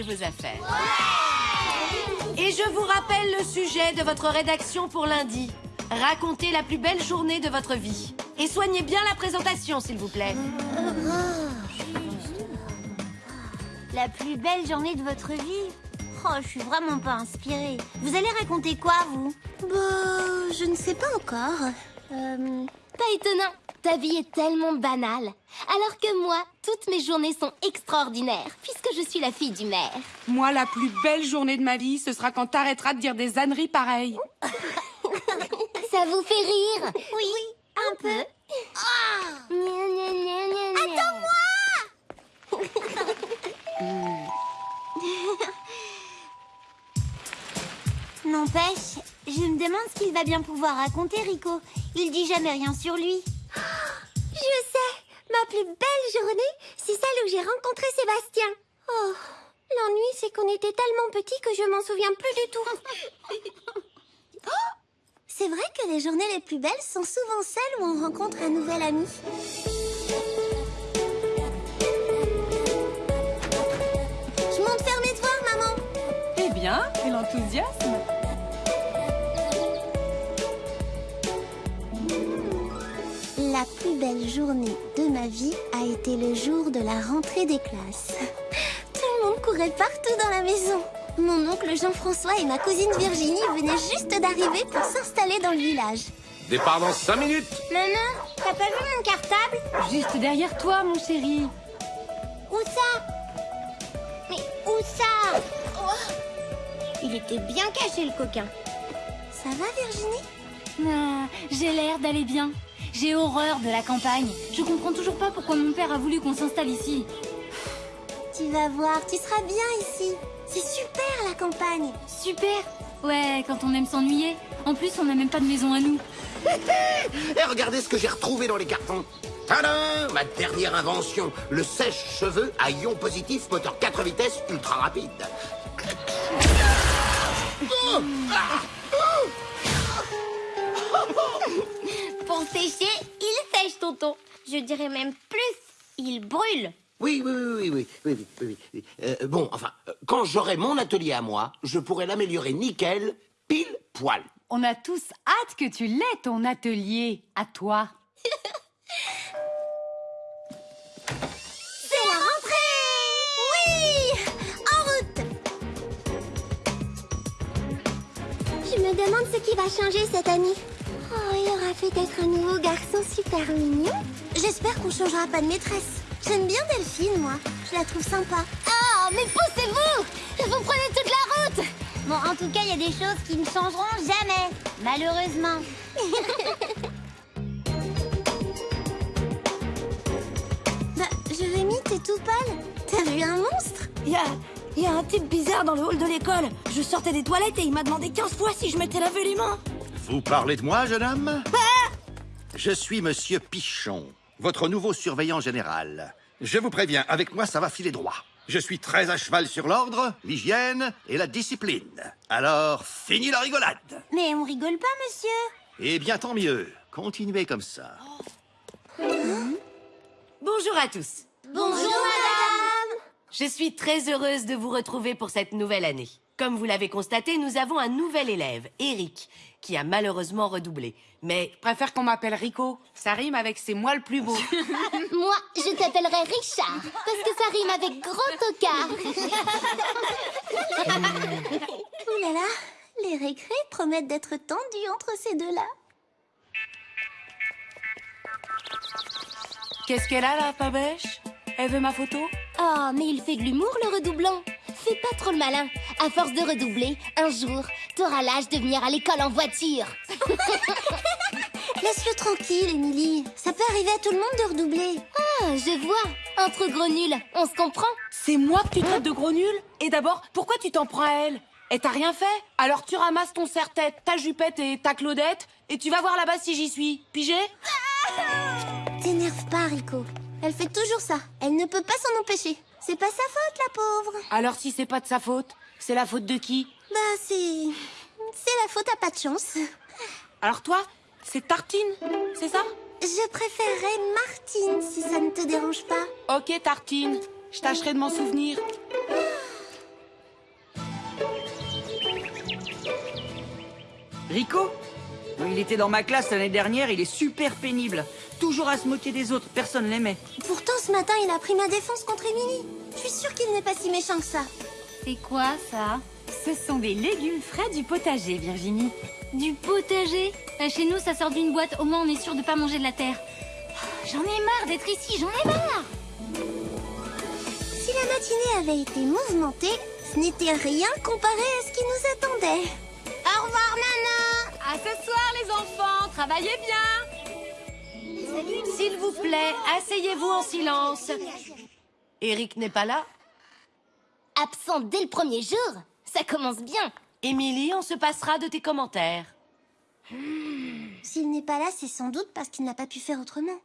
Ranger vos affaires. Et je vous rappelle le sujet de votre rédaction pour lundi. Racontez la plus belle journée de votre vie. Et soignez bien la présentation, s'il vous plaît. La plus belle journée de votre vie? Oh, je suis vraiment pas inspirée. Vous allez raconter quoi, vous? Bah, je ne sais pas encore. Euh, Pas étonnant, ta vie est tellement banale. Alors que moi, toutes mes journées sont extraordinaires, puisque je suis la fille du maire. Moi, la plus belle journée de ma vie, ce sera quand t'arrêteras de dire des âneries pareilles. Ça vous fait rire oui, un peu. Attends-moi N'empêche, je me demande ce qu'il va bien pouvoir raconter, Rico. Il dit jamais rien sur lui. Je sais Ma plus belle journée, c'est celle où j'ai rencontré Sébastien. Oh, l'ennui, c'est qu'on était tellement petits que je m'en souviens plus du tout. Oh, c'est vrai que les journées les plus belles sont souvent celles où on rencontre un nouvel ami. Je monte faire mes devoirs, maman. Eh bien, et l'enthousiasme plus belle journée de ma vie a été le jour de la rentrée des classes. Tout le monde courait partout dans la maison. Mon oncle Jean-François et ma cousine Virginie venaient juste d'arriver pour s'installer dans le village. Départ dans 5 minutes Maman, t'as pas vu mon cartable? Juste derrière toi, mon chéri. Où ça? Mais où ça? Oh Il était bien caché le coquin. Ça va Virginie? Ah, j'ai l'air d'aller bien. J'ai horreur de la campagne. Je comprends toujours pas pourquoi mon père a voulu qu'on s'installe ici. Tu vas voir, tu seras bien ici. C'est super la campagne. Super Ouais, quand on aime s'ennuyer. En plus, on n'a même pas de maison à nous. Et regardez ce que j'ai retrouvé dans les cartons Tadam Ma dernière invention, le sèche-cheveux à ion positif, moteur 4 vitesses, ultra rapide. Oh Ah pour sécher, il sèche, tonton. Je dirais même plus, il brûle. Oui, oui, oui, oui, oui, oui, oui, oui. Euh, bon, enfin, euh, quand j'aurai mon atelier à moi, je pourrai l'améliorer nickel, pile poil. On a tous hâte que tu l'aies, ton atelier, à toi. C'est la rentrée Oui En route Je me demande ce qui va changer cette année. Aura peut-être un nouveau garçon super mignon. J'espère qu'on changera pas de maîtresse. J'aime bien Delphine, moi. Je la trouve sympa. Oh, mais poussez-vous Vous prenez toute la route Bon, en tout cas, il y a des choses qui ne changeront jamais. Malheureusement. bah, Jérémy, t'es tout pâle. T'as vu un monstre? Il y a, y a un type bizarre dans le hall de l'école. Je sortais des toilettes et il m'a demandé 15 fois si je m'étais lavé les mains. Vous parlez de moi, jeune homme? Je suis Monsieur Pichon, votre nouveau surveillant général. Je vous préviens, avec moi, ça va filer droit. Je suis très à cheval sur l'ordre, l'hygiène et la discipline. Alors, fini la rigolade Mais on rigole pas, monsieur. Eh bien, tant mieux. Continuez comme ça. Bonjour à tous. Bonjour, madame. Je suis très heureuse de vous retrouver pour cette nouvelle année. Comme vous l'avez constaté, nous avons un nouvel élève, Eric, qui a malheureusement redoublé. Mais Je préfère qu'on m'appelle Rico. Ça rime avec c'est moi le plus beau. Moi, je t'appellerai Richard, parce que ça rime avec gros tocard. Ouh là là, les récrés promettent d'être tendus entre ces deux-là. qu'est-ce qu'elle a là, pas bêche? Elle veut ma photo? Oh, mais il fait de l'humour, le redoublant. Fais pas trop le malin. À force de redoubler, un jour, t'auras l'âge de venir à l'école en voiture. Laisse-le tranquille, Émilie. Ça peut arriver à tout le monde de redoubler. Ah, je vois. Entre gros nuls, on se comprend. C'est moi que tu traites de gros nul Et d'abord, pourquoi tu t'en prends à elle? Elle t'a rien fait? Alors tu ramasses ton serre-tête, ta jupette et ta Claudette, et tu vas voir là-bas si j'y suis. Pigé? T'énerve pas, Rico. Elle fait toujours ça. Elle ne peut pas s'en empêcher. C'est pas sa faute, la pauvre. Alors si c'est pas de sa faute, c'est la faute de qui? Bah, c'est... C'est la faute à pas de chance. Alors toi, c'est Tartine, c'est ça? Je préférerais Martine, si ça ne te dérange pas. Ok Tartine, je tâcherai de m'en souvenir. Rico? Il était dans ma classe l'année dernière, il est super pénible. Toujours à se moquer des autres, personne l'aimait. Pourtant, ce matin, il a pris ma défense contre Émilie. Je suis sûre qu'il n'est pas si méchant que ça. C'est quoi ça? Ce sont des légumes frais du potager, Virginie. Du potager? Euh, Chez nous, ça sort d'une boîte. Au moins, on est sûr de pas manger de la terre. J'en ai marre d'être ici, j'en ai marre Si la matinée avait été mouvementée, ce n'était rien comparé à ce qui nous attendait. Au revoir, Nana À ce soir, les enfants Travaillez bien S'il vous plaît, asseyez-vous en silence. Eric n'est pas là? Absent dès le premier jour, ça commence bien. Émilie, on se passera de tes commentaires. S'il n'est pas là, c'est sans doute parce qu'il n'a pas pu faire autrement.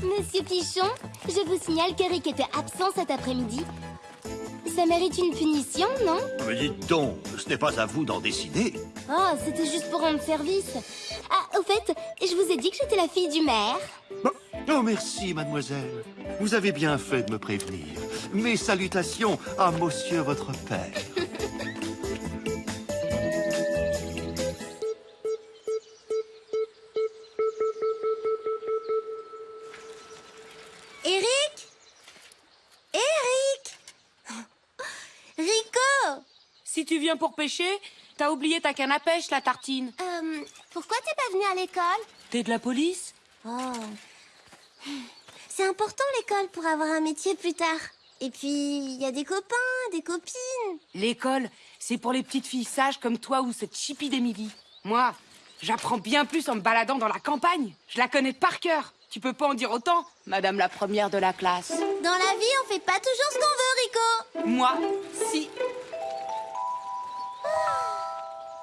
Monsieur Pichon, je vous signale qu'Eric était absent cet après-midi. Ça mérite une punition, non? Mais dites donc, ce n'est pas à vous d'en décider. Oh, c'était juste pour rendre service. Ah, au fait, je vous ai dit que j'étais la fille du maire. Bon. Oh, merci, mademoiselle. Vous avez bien fait de me prévenir. Mes salutations à monsieur votre père. Eric Eric Rico? Si tu viens pour pêcher, t'as oublié ta canne à pêche, la tartine. Euh, pourquoi t'es pas venu à l'école? T'es de la police? Oh. C'est important l'école pour avoir un métier plus tard. Et puis, il y a des copains, des copines. L'école, c'est pour les petites filles sages comme toi ou cette chipie d'Émilie. Moi, j'apprends bien plus en me baladant dans la campagne. Je la connais par cœur. Tu peux pas en dire autant, madame la première de la classe. Dans la vie, on fait pas toujours ce qu'on veut, Rico. Moi, si.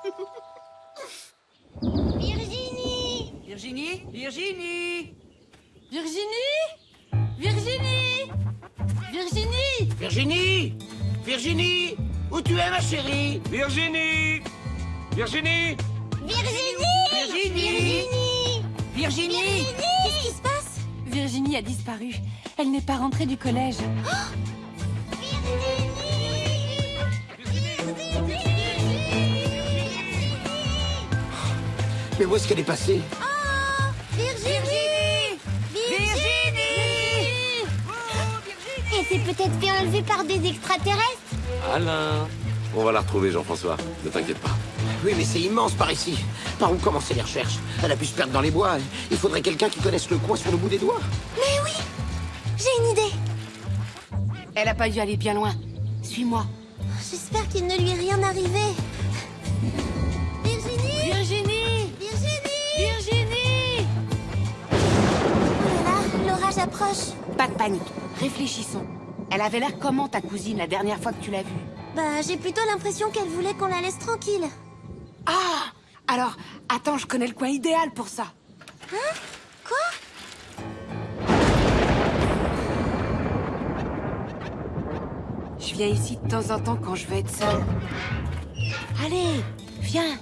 Virginie Virginie Virginie Virginie? Virginie? Virginie? Virginie? Virginie? Où tu es, ma chérie? Virginie! Virginie! Virginie? Virginie! Virginie! Qu'est-ce qui se passe? Virginie a disparu. Elle n'est pas rentrée du collège. Mais où est-ce qu'elle est passée? S'est peut-être fait enlever par des extraterrestres Alain On va la retrouver, Jean-François. Ne t'inquiète pas. Oui, mais c'est immense par ici. Par où commencer les recherches Elle a pu se perdre dans les bois. Il faudrait quelqu'un qui connaisse le coin sur le bout des doigts. Mais oui J'ai une idée Elle a pas dû aller bien loin. Suis-moi. J'espère qu'il ne lui est rien arrivé. Virginie Virginie Virginie Virginie Oh là là, l'orage approche. Pas de panique. Réfléchissons. Elle avait l'air comment ta cousine la dernière fois que tu l'as vue? Bah, j'ai plutôt l'impression qu'elle voulait qu'on la laisse tranquille. Ah Alors, attends, je connais le coin idéal pour ça. Quoi? Je viens ici de temps en temps quand je veux être seule. Allez, viens.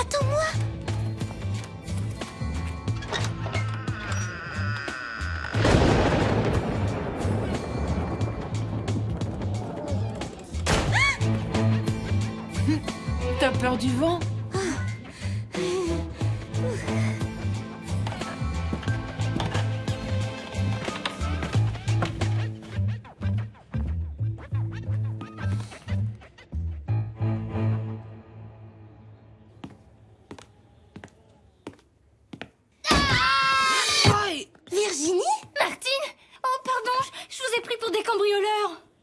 Attends-moi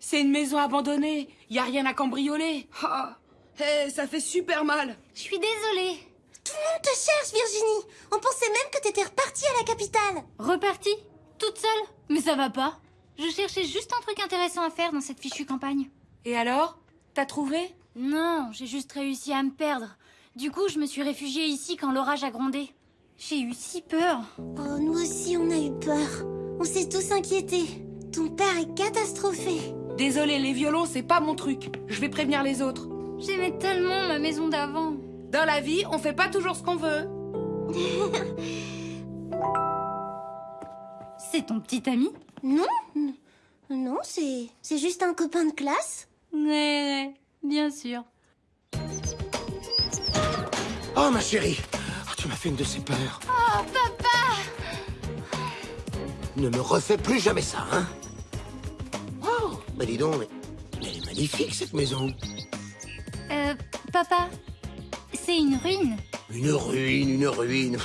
C'est une maison abandonnée. Y a rien à cambrioler. Ah, hé, ça fait super mal. Je suis désolée. Tout le monde te cherche, Virginie On pensait même que t'étais repartie à la capitale Repartie? Toute seule? Mais ça va pas. Je cherchais juste un truc intéressant à faire dans cette fichue campagne. Et alors? T'as trouvé? Non, j'ai juste réussi à me perdre. Du coup, je me suis réfugiée ici quand l'orage a grondé. J'ai eu si peur. Oh, nous aussi, on a eu peur. On s'est tous inquiétés. Ton père est catastrophé. Désolé, les violons, c'est pas mon truc. Je vais prévenir les autres. J'aimais tellement ma maison d'avant. Dans la vie, on fait pas toujours ce qu'on veut. C'est ton petit ami? Non Non, c'est... c'est juste un copain de classe. Ouais, ouais, bien sûr. Oh, ma chérie Oh, Tu m'as fait une de ces peurs. Oh, papa Ne me refais plus jamais ça, hein Oh, bah dis donc, mais, mais elle est magnifique, cette maison. Euh, papa, c'est une ruine. Une ruine, une ruine.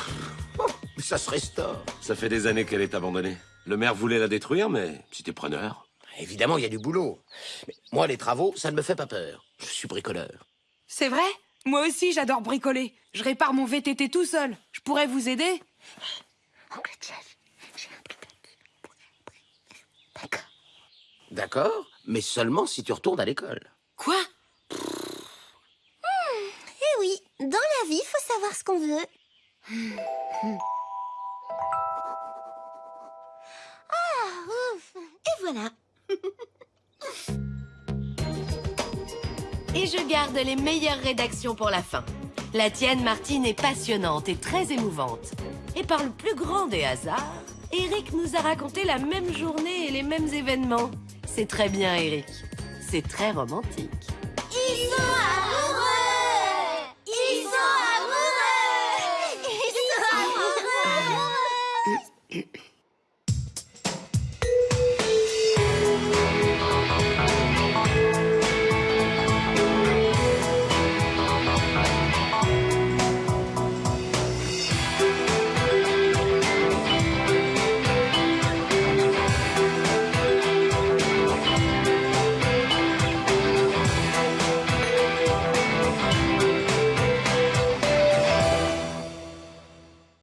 Oh, ça se restaure. Ça fait des années qu'elle est abandonnée. Le maire voulait la détruire, mais c'était preneur. Évidemment, il y a du boulot. Mais moi, les travaux, ça ne me fait pas peur. Je suis bricoleur. C'est vrai? Moi aussi, j'adore bricoler. Je répare mon VTT tout seul. Je pourrais vous aider? Oncle Jeff, j'ai un. D'accord. D'accord, mais seulement si tu retournes à l'école. les meilleures rédactions pour la fin. La tienne, Martine, est passionnante et très émouvante. Et par le plus grand des hasards, Eric nous a raconté la même journée et les mêmes événements. C'est très bien, Eric. C'est très romantique. Ils sont amoureux Ils sont amoureux Ils sont amoureux